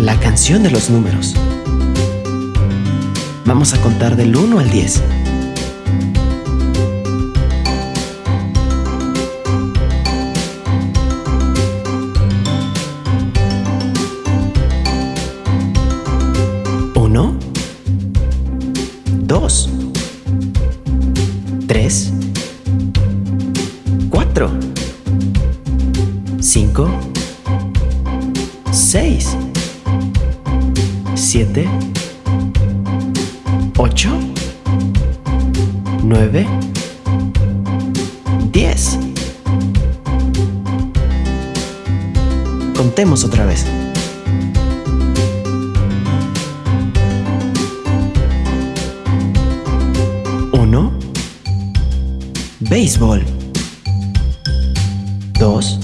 la canción de los números. Vamos a contar del 1 al 10. Uno, dos, tres, cuatro, cinco, seis, siete, ocho, nueve, diez. Contemos otra vez. Uno, béisbol. Dos,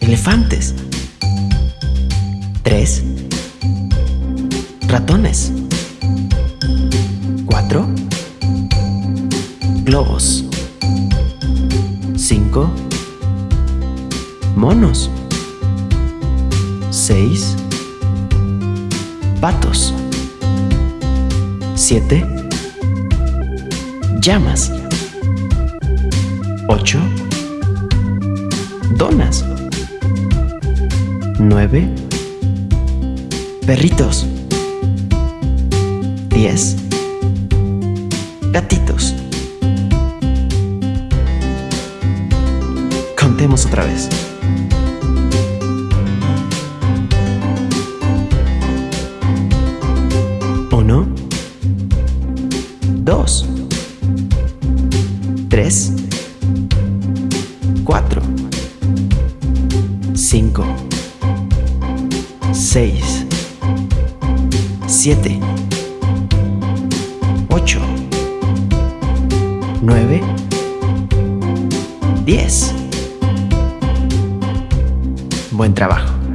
elefantes. Tres, ratones. Cuatro, globos. Cinco, monos. Seis, patos. Siete, llamas. Ocho, donas. Nueve, perritos. Diez, gatitos. Contemos otra vez. Uno, dos, tres, cuatro, cinco, seis, siete, ocho, nueve, diez. Buen trabajo.